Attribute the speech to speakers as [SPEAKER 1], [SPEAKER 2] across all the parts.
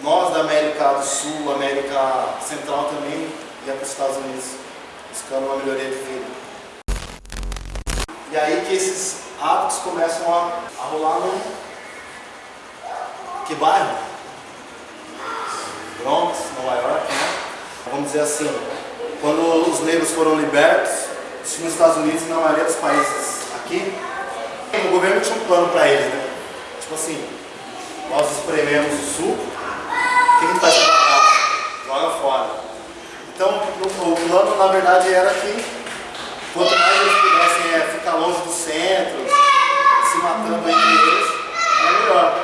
[SPEAKER 1] Nós da América do Sul, América Central também ia para os Estados Unidos, buscando uma melhoria de vida. E aí que esses hábitos começam a, a rolar no... Que bairro? Bronx, Nova York, né? Vamos dizer assim, quando os negros foram libertos, nos Estados Unidos e na maioria dos países aqui, o governo tinha um plano para eles, né? Tipo assim, nós esprememos o suco, o que a gente faz com a Joga fora. Então, o, plano na verdade era que quanto mais eles pudessem é, ficar longe do centro, se matando entre eles, era melhor.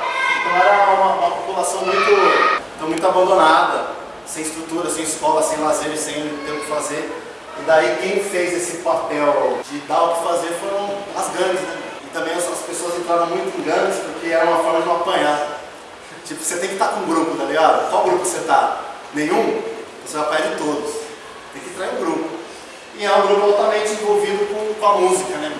[SPEAKER 1] Então era uma, uma população muito, então, muito abandonada, sem estrutura, sem escola, sem lazer, sem ter o que fazer. E daí quem fez esse papel de dar o que fazer foram as gangues, né? E também as pessoas entraram muito em gangues porque era uma forma de não apanhar. Tipo, você tem que estar com um grupo, tá ligado? Qual grupo você tá? Nenhum? Você vai apanhar de todos. Tem que entrar em um grupo. E é um grupo altamente envolvido com, com a música, né?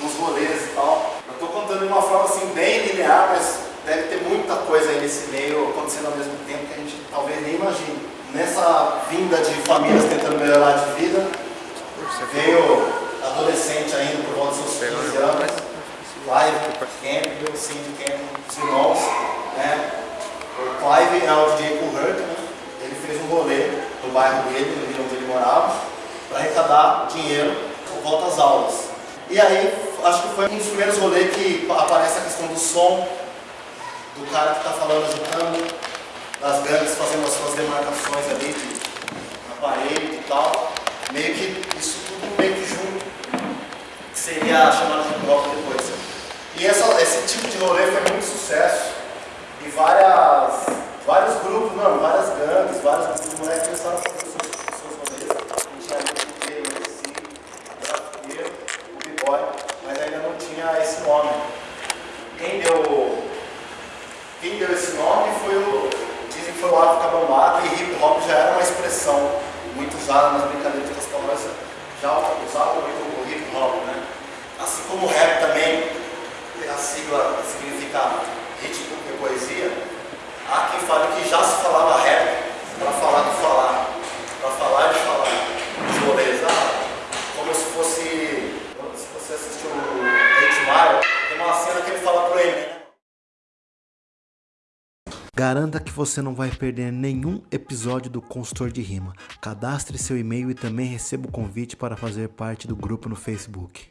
[SPEAKER 1] Com os rolês e tal. Eu estou contando de uma forma assim bem linear, mas deve ter muita coisa aí nesse meio acontecendo ao mesmo tempo que a gente talvez nem imagine. Nessa vinda de famílias tentando melhorar de vida, veio adolescente ainda por volta dos seus 15 anos, Clive Campbell, Cindy Campbell, os irmãos, né? O Clive é o DJ Hurt, né? Ele fez um rolê no bairro dele, no Rio onde ele morava, para arrecadar dinheiro por volta às aulas. E aí, acho que foi um dos primeiros rolês que aparece a questão do som, do cara que está falando, agitando, das gangues fazendo as suas demarcações ali de, na parede e tal. Meio que isso tudo meio que junto, que seria chamado de bloco depois. E essa, esse tipo de rolê foi muito sucesso. E várias, vários grupos, não, várias grupos de moleques começaram a fazer suas, suas gente tinha o o MC, o o b-boy, mas ainda não tinha esse nome. Quem deu, quem deu esse nome foi o, dizem que foi o África Bambata e hip hop já era uma expressão muito usada nas brincadeiras das palavras, já usava muito o hip hop, né? Assim como o rap também, a sigla significa ritmo e poesia, há quem fale que já se falava rap para falar de falar, para falar de falar, de rolês, ah, como se fosse, se você assistiu o 8 Mile, tem uma cena que ele fala pro Eminem, né?
[SPEAKER 2] Garanta que você não vai perder nenhum episódio do Consultor de Rima. Cadastre seu e-mail e também receba o convite para fazer parte do grupo no Facebook.